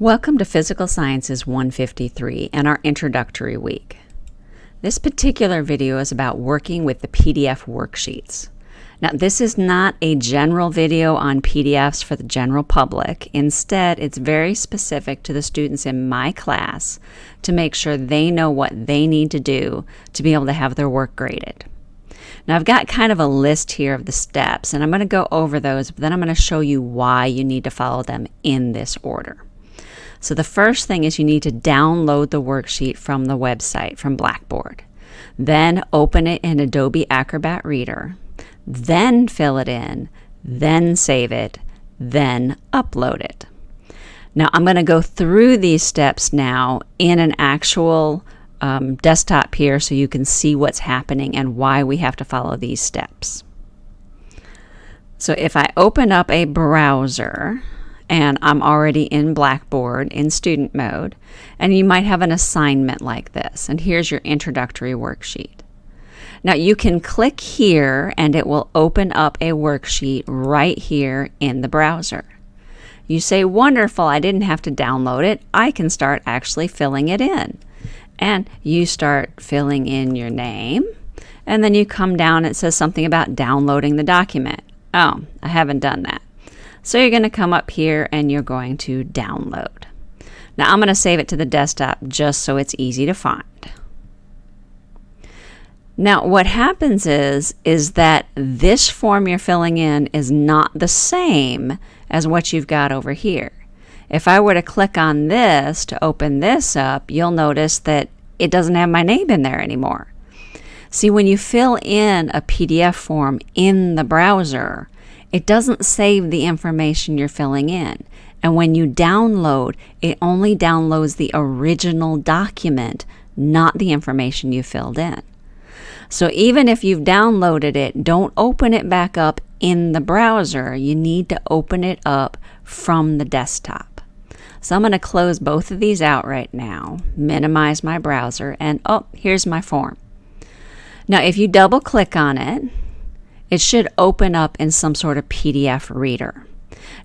Welcome to Physical Sciences 153 and our introductory week. This particular video is about working with the PDF worksheets. Now, this is not a general video on PDFs for the general public. Instead, it's very specific to the students in my class to make sure they know what they need to do to be able to have their work graded. Now, I've got kind of a list here of the steps, and I'm going to go over those, but then I'm going to show you why you need to follow them in this order. So the first thing is you need to download the worksheet from the website, from Blackboard. Then open it in Adobe Acrobat Reader. Then fill it in. Then save it. Then upload it. Now I'm going to go through these steps now in an actual um, desktop here so you can see what's happening and why we have to follow these steps. So if I open up a browser, and I'm already in Blackboard in student mode, and you might have an assignment like this, and here's your introductory worksheet. Now you can click here and it will open up a worksheet right here in the browser. You say, wonderful, I didn't have to download it. I can start actually filling it in. And you start filling in your name, and then you come down, it says something about downloading the document. Oh, I haven't done that. So you're going to come up here and you're going to download. Now I'm going to save it to the desktop just so it's easy to find. Now what happens is, is that this form you're filling in is not the same as what you've got over here. If I were to click on this to open this up, you'll notice that it doesn't have my name in there anymore. See, when you fill in a PDF form in the browser, it doesn't save the information you're filling in. And when you download, it only downloads the original document, not the information you filled in. So even if you've downloaded it, don't open it back up in the browser. You need to open it up from the desktop. So I'm going to close both of these out right now, minimize my browser, and oh, here's my form. Now if you double click on it, it should open up in some sort of PDF reader.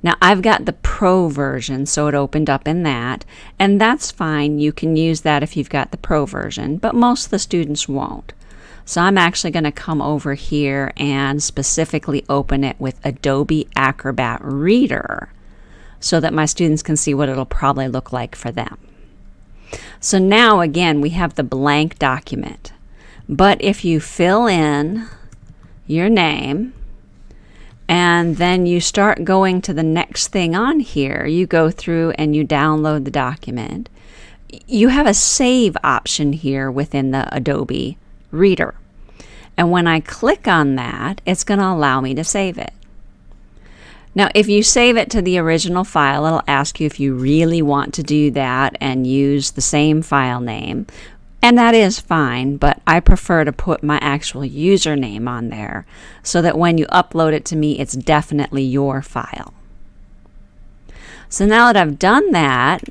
Now I've got the Pro version, so it opened up in that, and that's fine. You can use that if you've got the Pro version, but most of the students won't. So I'm actually going to come over here and specifically open it with Adobe Acrobat Reader so that my students can see what it'll probably look like for them. So now again, we have the blank document. But if you fill in your name, and then you start going to the next thing on here. You go through and you download the document. You have a save option here within the Adobe Reader. And when I click on that, it's going to allow me to save it. Now, if you save it to the original file, it'll ask you if you really want to do that and use the same file name. And that is fine, but I prefer to put my actual username on there so that when you upload it to me, it's definitely your file. So now that I've done that,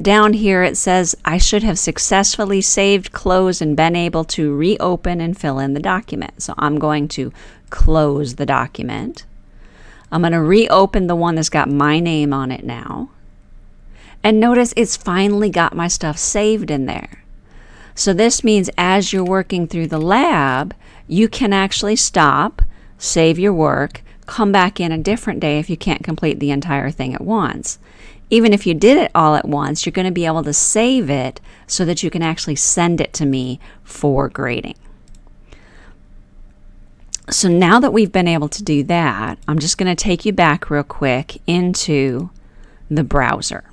down here it says I should have successfully saved, closed, and been able to reopen and fill in the document. So I'm going to close the document. I'm going to reopen the one that's got my name on it now. And notice it's finally got my stuff saved in there. So this means as you're working through the lab, you can actually stop, save your work, come back in a different day if you can't complete the entire thing at once. Even if you did it all at once, you're going to be able to save it so that you can actually send it to me for grading. So now that we've been able to do that, I'm just going to take you back real quick into the browser.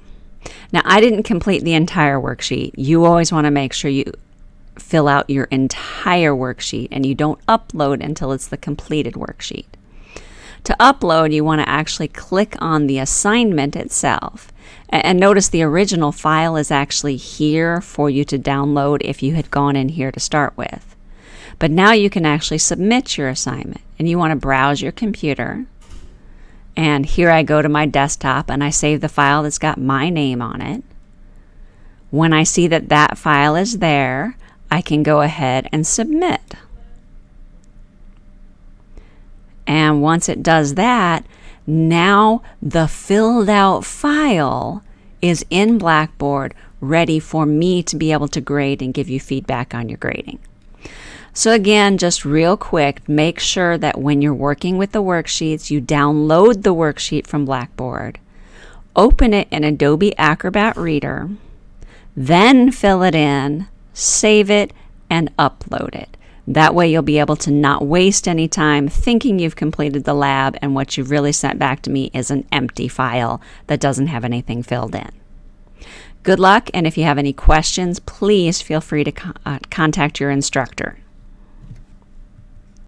Now, I didn't complete the entire worksheet. You always want to make sure you fill out your entire worksheet and you don't upload until it's the completed worksheet. To upload, you want to actually click on the assignment itself. And notice the original file is actually here for you to download if you had gone in here to start with. But now you can actually submit your assignment and you want to browse your computer and here I go to my desktop and I save the file that's got my name on it. When I see that that file is there, I can go ahead and submit. And once it does that, now the filled out file is in Blackboard ready for me to be able to grade and give you feedback on your grading. So again, just real quick, make sure that when you're working with the worksheets, you download the worksheet from Blackboard, open it in Adobe Acrobat Reader, then fill it in, save it, and upload it. That way you'll be able to not waste any time thinking you've completed the lab and what you've really sent back to me is an empty file that doesn't have anything filled in. Good luck, and if you have any questions, please feel free to co uh, contact your instructor.